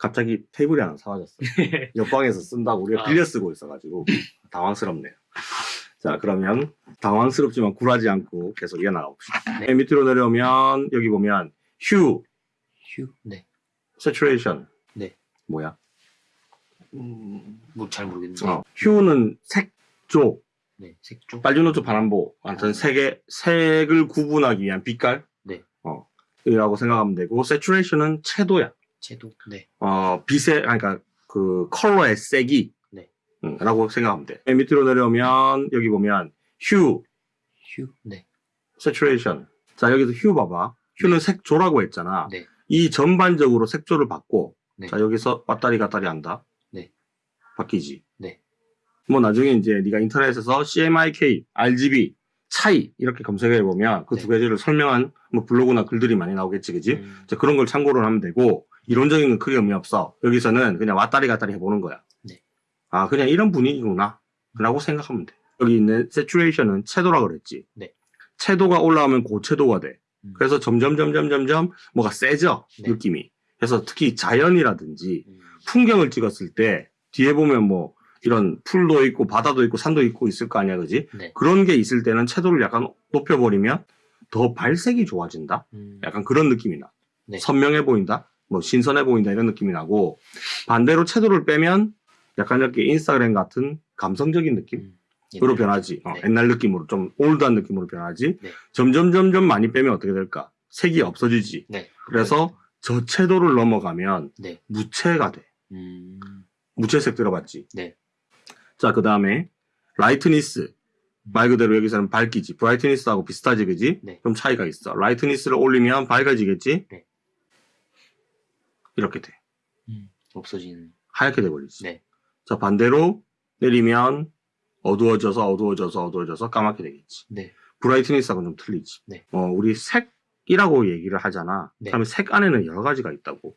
갑자기 테이블이 하나 사라졌어. 옆방에서 쓴다고 우리가 아. 빌려 쓰고 있어가지고 당황스럽네요. 자 그러면 당황스럽지만 굴하지 않고 계속 이어나가 봅시다. 네. 맨 밑으로 내려오면 여기 보면 휴, 휴. 네. saturation. 네. 뭐야? 음, 뭐잘 모르겠는데. 어, 휴는 색조, 네. 색조. 빨주노초 파란보, 완전 색의 색을 구분하기 위한 빛깔. 네. 어, 이라고 생각하면 되고, saturation은 채도야. 채도. 네. 어, 빛의, 아니, 그러니까 그 컬러의 색이. 네. 음, 라고 생각하면 돼. 맨 밑으로 내려오면 여기 보면 휴, 휴. 네. saturation. 자 여기서 휴 봐봐. 휴는 색조라고 했잖아. 네. 이 전반적으로 색조를 받고 네. 자 여기서 왔다리 갔다리 한다. 네. 바뀌지. 네. 뭐 나중에 이제 네가 인터넷에서 CMYK, RGB 차이 이렇게 검색해 보면 그 네. 두 가지를 설명한 뭐 블로그나 글들이 많이 나오겠지, 그지? 음, 자, 그런 걸 참고를 하면 되고 이론적인 건 크게 의미 없어. 여기서는 그냥 왔다리 갔다리 해보는 거야. 네. 아 그냥 이런 분위기구나 라고 생각하면 돼. 여기 있는 saturation은 채도라 그랬지. 네. 채도가 올라오면 고채도가 돼. 음. 그래서 점점 점점 점점 뭐가 세져 네. 느낌이. 그래서 특히 자연이라든지 음, 풍경을 찍었을 때 뒤에 보면 뭐 이런 풀도 있고 바다도 있고 산도 있고 있을 거 아니야, 그지? 네. 그런 게 있을 때는 채도를 약간 높여버리면 더 발색이 좋아진다. 음, 약간 그런 느낌이 나. 네. 선명해 보인다. 뭐 신선해 보인다 이런 느낌이 나고 반대로 채도를 빼면 약간 이렇게 인스타그램 같은 감성적인 느낌? 음, 으로 변하지. 어, 네. 옛날 느낌으로 좀 올드한 느낌으로 변하지. 네. 점점 점점 많이 빼면 어떻게 될까? 색이 없어지지. 네. 그래서 저채도를 넘어가면 네. 무채가 돼. 음, 무채색 들어봤지. 네. 자, 그 다음에 lightness. 말 그대로 여기서는 밝기지. brightness하고 비슷하지, 그지? 네. 좀 차이가 있어. lightness를 올리면 밝아지겠지? 네. 이렇게 돼. 음, 없어지는. 하얗게 돼버리지. 네. 자, 반대로 내리면 어두워져서 어두워져서 어두워져서 까맣게 되겠지. 네. brightness하고는 좀 틀리지. 네. 어, 우리 색이라고 얘기를 하잖아. 네. 그러면 색 안에는 여러 가지가 있다고.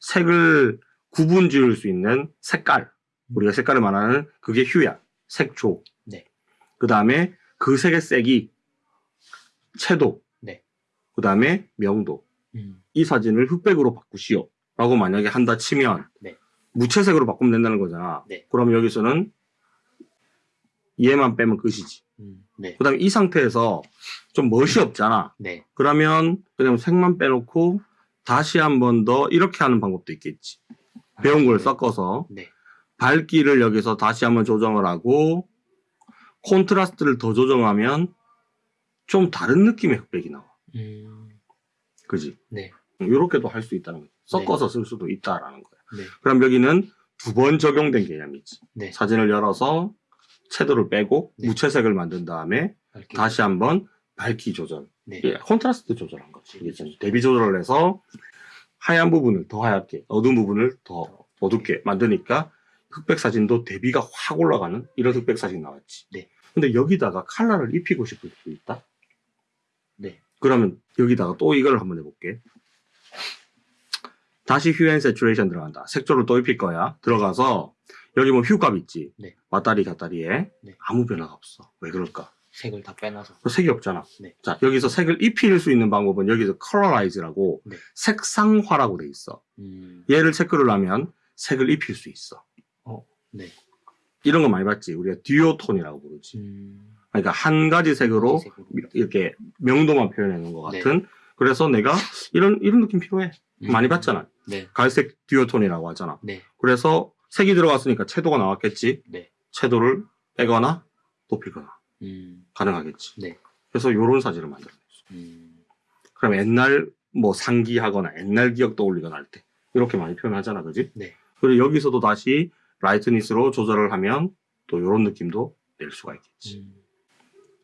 색을 구분 지을 수 있는 색깔. 우리가 색깔을 말하는 그게 휴야. 색조. 네. 그 다음에 그 색의 색이 채도. 네. 그 다음에 명도. 음, 이 사진을 흑백으로 바꾸시오. 라고 만약에 한다 치면 네. 무채색으로 바꾸면 된다는 거잖아. 네. 그럼 여기서는 얘만 빼면 끝이지. 음, 네. 그 다음에 이 상태에서 좀 멋이 없잖아. 네. 그러면 그냥 색만 빼놓고 다시 한 번 더 이렇게 하는 방법도 있겠지. 배운 걸 네. 섞어서 네. 밝기를 여기서 다시 한번 조정을 하고 콘트라스트를 더 조정하면 좀 다른 느낌의 흑백이 나와. 음, 그지? 네. 이렇게도 할 수 있다는 거지. 섞어서 쓸 수도 있다라는 거야. 네. 그럼 여기는 두 번 적용된 개념이지. 네. 사진을 열어서 채도를 빼고 네. 무채색을 만든 다음에 밝기. 다시 한번 밝기 조절. 네. 예, 콘트라스트 조절한 거지. 이게 좀 대비 조절을 해서 하얀 부분을 더 하얗게, 어두운 부분을 더 어둡게 만드니까 흑백 사진도 대비가 확 올라가는 이런 흑백 사진 나왔지. 네. 근데 여기다가 컬러를 입히고 싶을 수도 있다. 네. 그러면 여기다가 또 이걸 한번 해볼게. 다시 hue and saturation 들어간다. 색조를 또 입힐 거야. 들어가서 여기 뭐 hue값 있지. 네. 왔다리 갔다리에 네. 아무 변화가 없어. 왜 그럴까? 색을 다 빼놔서. 색이 없잖아. 네. 자, 여기서 색을 입힐 수 있는 방법은 여기서 colorize라고 네. 색상화라고 돼 있어. 음, 얘를 체크를 하면 색을 입힐 수 있어. 네. 이런 거 많이 봤지. 우리가 듀오톤이라고 부르지. 음, 그러니까 한 가지 색으로 색으로. 이렇게 명도만 표현해 놓은 것 네. 같은. 그래서 내가 이런 이런 느낌 필요해. 음, 많이 봤잖아. 네. 갈색 듀오톤이라고 하잖아. 네. 그래서 색이 들어갔으니까 채도가 나왔겠지. 네. 채도를 빼거나 높이거나 음, 가능하겠지. 네. 그래서 이런 사진을 만들어냈어. 음, 그럼 옛날 뭐 상기하거나 옛날 기억 떠올리거나 할 때 이렇게 많이 표현하잖아, 그지? 네. 그리고 여기서도 다시 라이트니스로 조절을 하면 또 이런 느낌도 낼 수가 있겠지. 음,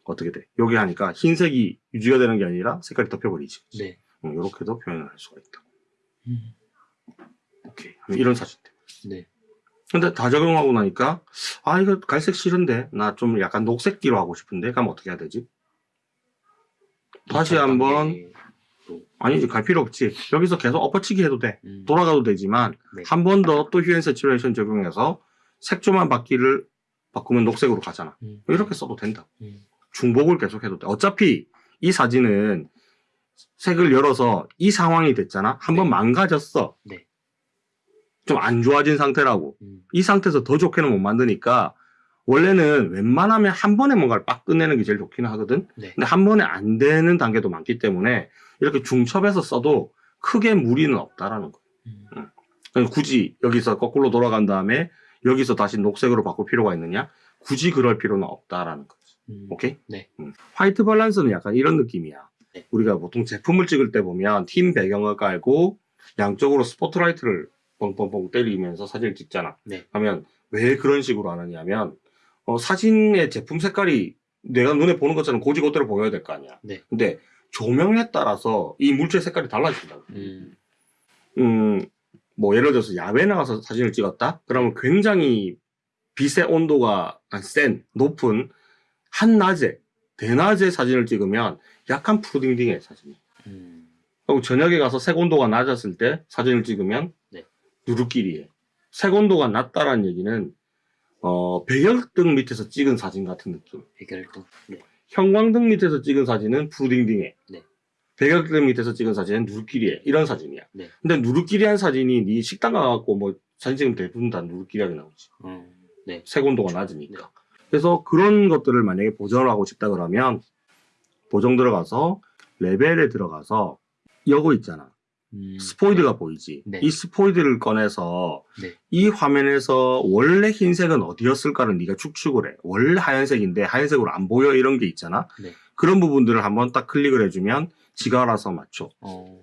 어떻게 돼? 여기 하니까 흰색이 유지가 되는 게 아니라 색깔이 덮여버리지. 네. 이렇게도 표현을 할 수가 있다. 음, 오케이. 이런 사진들. 네. 근데 다 적용하고 나니까 아 이거 갈색 싫은데. 나 좀 약간 녹색기로 하고 싶은데. 그럼 어떻게 해야 되지? 다시 한번. 아니지. 갈 필요 없지. 여기서 계속 엎어치기 해도 돼. 음, 돌아가도 되지만 네. 한번 더 또 휴엔 세츄레이션 적용해서 색조만 바퀴를 바꾸면 녹색으로 가잖아. 음, 이렇게 써도 된다 음, 중복을 계속 해도 돼. 어차피 이 사진은 색을 열어서 이 상황이 됐잖아 한번 네. 망가졌어 네. 좀 안 좋아진 상태라고. 음. 이 상태에서 더 좋게는 못 만드니까 원래는 웬만하면 한 번에 뭔가를 빡 끝내는 게 제일 좋기는 하거든. 네. 근데 한 번에 안 되는 단계도 많기 때문에 이렇게 중첩해서 써도 크게 무리는 없다라는 거예요. 음. 굳이 여기서 거꾸로 돌아간 다음에 여기서 다시 녹색으로 바꿀 필요가 있느냐? 굳이 그럴 필요는 없다라는 거죠. 음. 오케이? 네. 음. 화이트 밸런스는 약간 이런 느낌이야. 네. 우리가 보통 제품을 찍을 때 보면 팀 배경을 깔고 양쪽으로 스포트라이트를 뻥뻥뻥 때리면서 사진을 찍잖아. 네. 하면 왜 그런 식으로 하느냐면 어, 사진의 제품 색깔이 내가 눈에 보는 것처럼 고지고대로 보여야 될 거 아니야. 네. 근데 조명에 따라서 이 물체 색깔이 달라진다. 음. 음, 뭐 예를 들어서 야외 나가서 사진을 찍었다? 그러면 굉장히 빛의 온도가 센, 높은 한낮에, 대낮에 사진을 찍으면 약간 푸딩딩해, 사진이. 음. 그리고 저녁에 가서 색 온도가 낮았을 때 사진을 찍으면 네. 누르끼리해. 색 온도가 낮다라는 얘기는 어, 배열등 밑에서 찍은 사진 같은 느낌. 해결도. 네. 형광등 밑에서 찍은 사진은 푸딩딩해. 네. 배경등 밑에서 찍은 사진은 누르끼리해. 이런 사진이야. 네. 근데 누르끼리한 사진이 네 식당 가갖고 뭐 사진 찍으면 대부분 다 누르끼리하게 나오지. 음. 네. 색 온도가 낮으니까. 그래서 그런 것들을 만약에 보정을 하고 싶다 그러면 보정 들어가서 레벨에 들어가서 여고 있잖아. 음. 스포이드가 보이지. 네. 이 스포이드를 꺼내서 네. 이 화면에서 원래 흰색은 어디였을까를 네가 추측을 해. 원래 하얀색인데 하얀색으로 안 보여 이런 게 있잖아. 네. 그런 부분들을 한번 딱 클릭을 해주면 지가 알아서 맞춰. 어.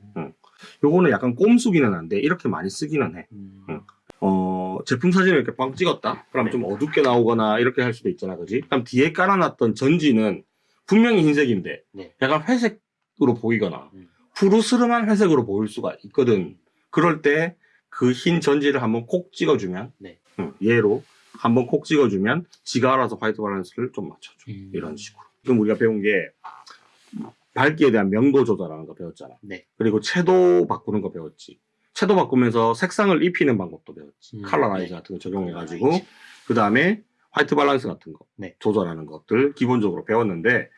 요거는 약간 꼼수기는 한데 이렇게 많이 쓰기는 해. 음. 응. 어, 제품 사진을 이렇게 빵 찍었다? 그럼 네. 좀 어둡게 나오거나 이렇게 할 수도 있잖아, 그지? 그럼 뒤에 깔아놨던 전지는 분명히 흰색인데 네. 약간 회색으로 보이거나 음. 푸르스름한 회색으로 보일 수가 있거든. 그럴 때 그 흰 전지를 한번 콕 찍어주면, 네. 응, 얘로 한번 콕 찍어주면 지가 알아서 화이트 밸런스를 좀 맞춰줘. 음. 이런 식으로. 지금 우리가 배운 게 밝기에 대한 명도 조절하는 거 배웠잖아. 네. 그리고 채도 바꾸는 거 배웠지. 채도 바꾸면서 색상을 입히는 방법도 배웠지. 음, colorize 네. 같은 거 적용해 가지고 colorize. 그 다음에 화이트 밸런스 같은 거 네. 조절하는 것들 기본적으로 배웠는데